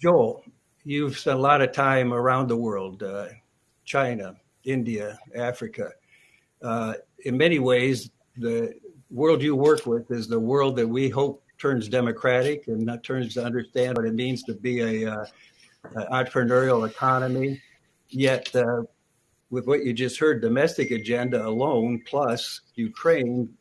Joel, you've spent a lot of time around the world, uh, China, India, Africa. Uh, in many ways, the world you work with is the world that we hope turns democratic and not turns to understand what it means to be a uh, entrepreneurial economy. Yet, uh, with what you just heard, domestic agenda alone plus Ukraine,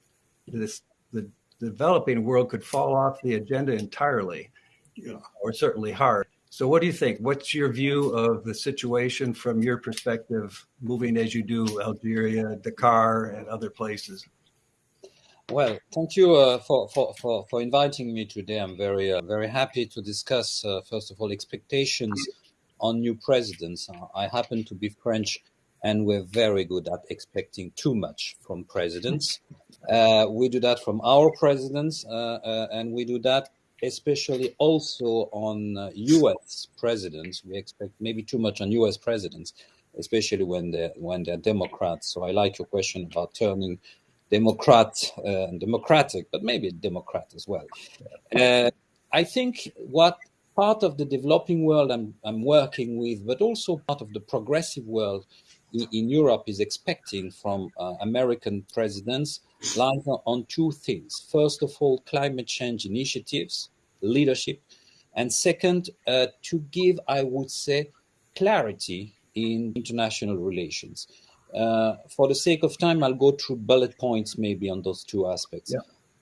this the developing world could fall off the agenda entirely, yeah. or certainly hard. So, what do you think? What's your view of the situation from your perspective, moving as you do Algeria, Dakar, and other places? Well, thank you uh, for, for, for, for inviting me today. I'm very uh, very happy to discuss, uh, first of all, expectations on new presidents. I happen to be French, and we're very good at expecting too much from presidents. Uh, we do that from our presidents, uh, uh, and we do that especially also on U.S. Uh, presidents. We expect maybe too much on U.S. presidents, especially when they're when they're Democrats. So I like your question about turning Democrat uh, Democratic, but maybe Democrat as well. Uh, I think what part of the developing world I'm, I'm working with, but also part of the progressive world in, Europe is expecting from uh, American presidents lies on two things. First of all, climate change initiatives, leadership, and second, uh, to give, I would say, clarity in international relations. Uh, for the sake of time, I'll go through bullet points maybe on those two aspects. Yeah.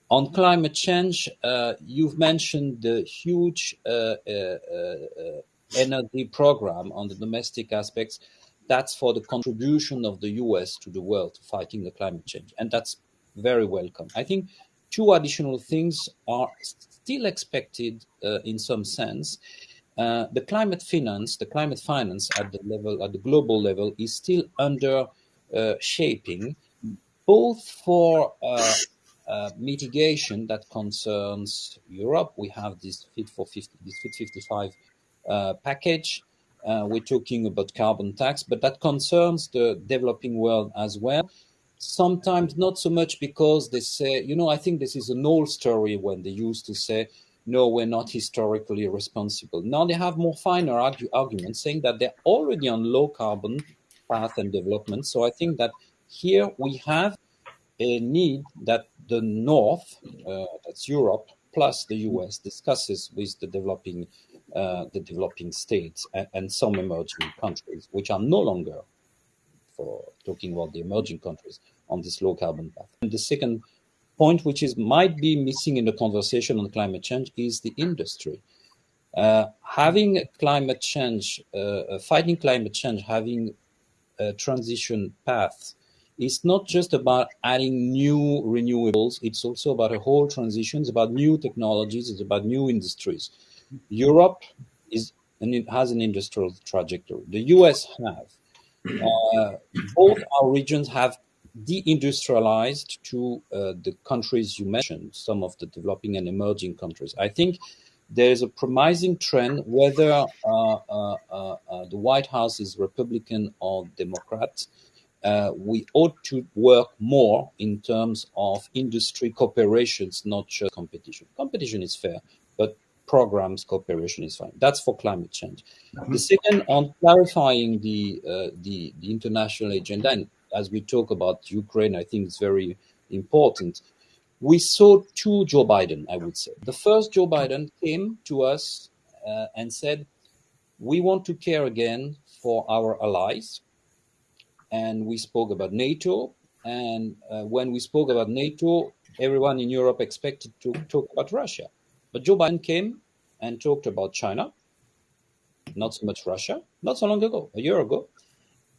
On climate change, uh, you've mentioned the huge uh, uh, uh energy program on the domestic aspects. That's for the contribution of the US to the world to fighting the climate change. And that's very welcome. I think two additional things are still expected uh, in some sense. Uh, the climate finance, the climate finance at the level, at the global level, is still under uh, shaping, both for uh, uh, mitigation that concerns Europe. We have this Fit for 50, this Fit 55 package. We're talking about carbon tax, but that concerns the developing world as well sometimes not so much because they say, you know, I think this is an old story when they used to say, no, we're not historically responsible. Now they have more finer argue, arguments saying that they're already on low carbon path and development. So I think that here we have a need that the North, uh, that's Europe, plus the US, discusses with the developing, uh, the developing states and, and some emerging countries, which are no longer for talking about the emerging countries on this low carbon path. And the second point, which is might be missing in the conversation on climate change, is the industry. Uh, having climate change, uh, uh, fighting climate change, having a transition path is not just about adding new renewables. It's also about a whole transition. It's about new technologies. It's about new industries. Europe is and it has an industrial trajectory. The US have. Uh, both our regions have deindustrialized to uh, the countries you mentioned, some of the developing and emerging countries. I think there is a promising trend, whether uh, uh, uh, uh the White House is Republican or Democrat. we ought to work more in terms of industry cooperations, not just competition. Competition is fair, but programs cooperation is fine. That's for climate change. Mm -hmm. The second, on clarifying the, uh, the, the international agenda, and as we talk about Ukraine, I think it's very important. We saw two Joe Biden, I would say. The first Joe Biden came to us uh, and said, "We want to care again for our allies," and we spoke about NATO. And uh, when we spoke about NATO, everyone in Europe expected to talk about Russia. But Joe Biden came and talked about China, not so much Russia, not so long ago, a year ago,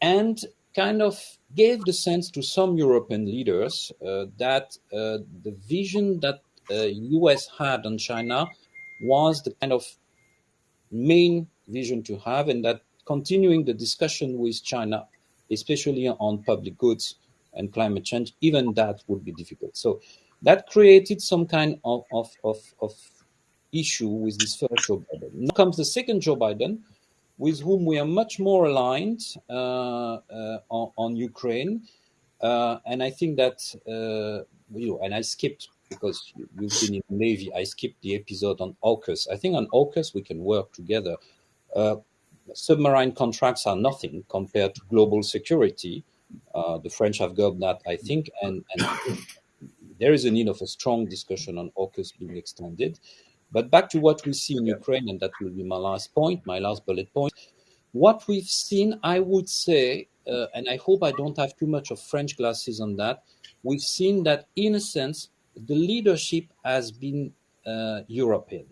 and kind of gave the sense to some European leaders uh, that uh, the vision that uh, US had on China was the kind of main vision to have, and that continuing the discussion with China, especially on public goods and climate change, even that would be difficult. So that created some kind of, of, of, of issue with this first Joe Biden. Now comes the second Joe Biden, with whom we are much more aligned uh, uh, on, on, Ukraine. Uh, and I think that, you know, and I skipped because you've been in the Navy, I skipped the episode on AUKUS. I think on AUKUS we can work together. Uh, submarine contracts are nothing compared to global security. Uh, the French have got that, I think, and, and there is a need of a strong discussion on AUKUS being extended. But back to what we see in Ukraine, and that will be my last point, my last bullet point. What we've seen, I would say, uh, and I hope I don't have too much of French glasses on that, we've seen that, in a sense, the leadership has been uh, European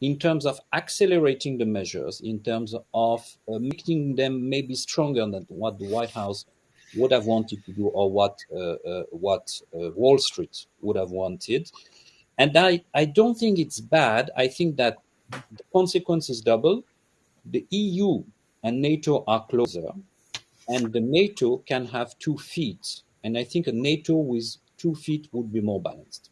in terms of accelerating the measures, in terms of uh, making them maybe stronger than what the White House would have wanted to do or what uh, uh what uh, Wall Street would have wanted. And I, I don't think it's bad. I think that the consequence is double. The EU and NATO are closer, and the NATO can have two feet. And I think a NATO with two feet would be more balanced.